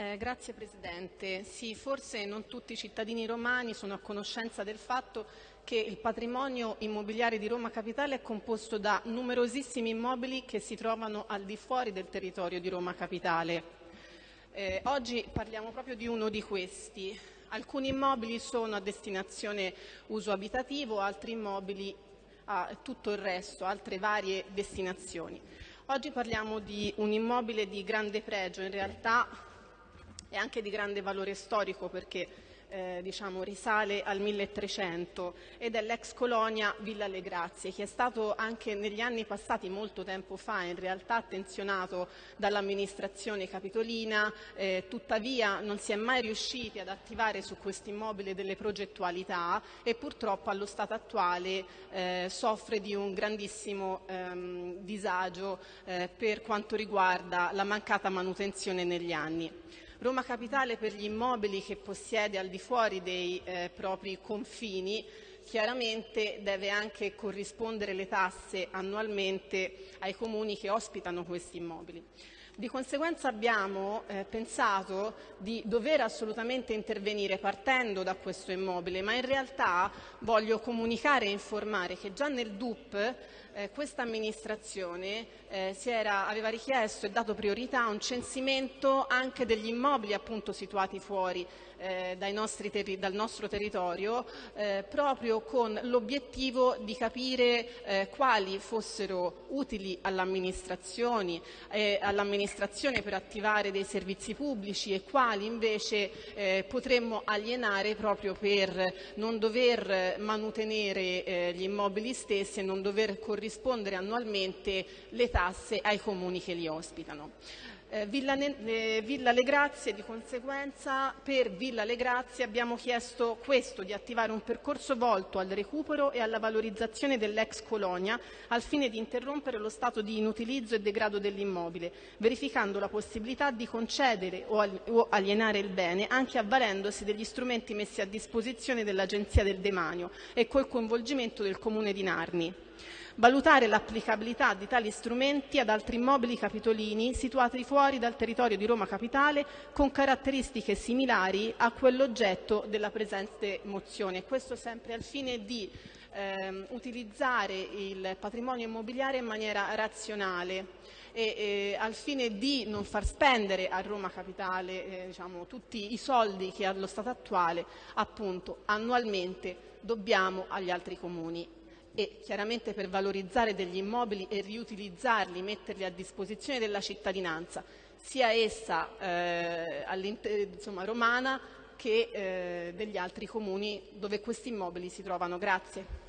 Eh, grazie Presidente. Sì, forse non tutti i cittadini romani sono a conoscenza del fatto che il patrimonio immobiliare di Roma Capitale è composto da numerosissimi immobili che si trovano al di fuori del territorio di Roma Capitale. Eh, oggi parliamo proprio di uno di questi. Alcuni immobili sono a destinazione uso abitativo, altri immobili a tutto il resto, altre varie destinazioni. Oggi parliamo di un immobile di grande pregio, in realtà e anche di grande valore storico perché eh, diciamo, risale al 1300 ed è l'ex colonia Villa Le Grazie che è stato anche negli anni passati, molto tempo fa, in realtà attenzionato dall'amministrazione capitolina, eh, tuttavia non si è mai riusciti ad attivare su questo immobile delle progettualità e purtroppo allo stato attuale eh, soffre di un grandissimo ehm, disagio eh, per quanto riguarda la mancata manutenzione negli anni. Roma Capitale per gli immobili che possiede al di fuori dei eh, propri confini chiaramente deve anche corrispondere le tasse annualmente ai comuni che ospitano questi immobili. Di conseguenza abbiamo eh, pensato di dover assolutamente intervenire partendo da questo immobile, ma in realtà voglio comunicare e informare che già nel DUP eh, questa amministrazione eh, era, aveva richiesto e dato priorità a un censimento anche degli immobili appunto situati fuori eh, dal nostro territorio eh, proprio con l'obiettivo di capire eh, quali fossero utili all'amministrazione per attivare dei servizi pubblici e quali invece eh, potremmo alienare proprio per non dover manutenere eh, gli immobili stessi e non dover corrispondere annualmente le tasse ai comuni che li ospitano. Eh, Villa, eh, Villa Le Grazie, di conseguenza, per Villa Le Grazie abbiamo chiesto questo, di attivare un percorso volto al recupero e alla valorizzazione dell'ex colonia al fine di interrompere lo stato di inutilizzo e degrado dell'immobile, verificando la possibilità di concedere o alienare il bene anche avvalendosi degli strumenti messi a disposizione dell'Agenzia del Demanio e col coinvolgimento del Comune di Narni valutare l'applicabilità di tali strumenti ad altri immobili capitolini situati fuori dal territorio di Roma Capitale con caratteristiche similari a quell'oggetto della presente mozione. Questo sempre al fine di ehm, utilizzare il patrimonio immobiliare in maniera razionale e eh, al fine di non far spendere a Roma Capitale eh, diciamo, tutti i soldi che allo stato attuale appunto annualmente dobbiamo agli altri comuni e chiaramente per valorizzare degli immobili e riutilizzarli, metterli a disposizione della cittadinanza, sia essa eh, insomma, romana che eh, degli altri comuni dove questi immobili si trovano. Grazie.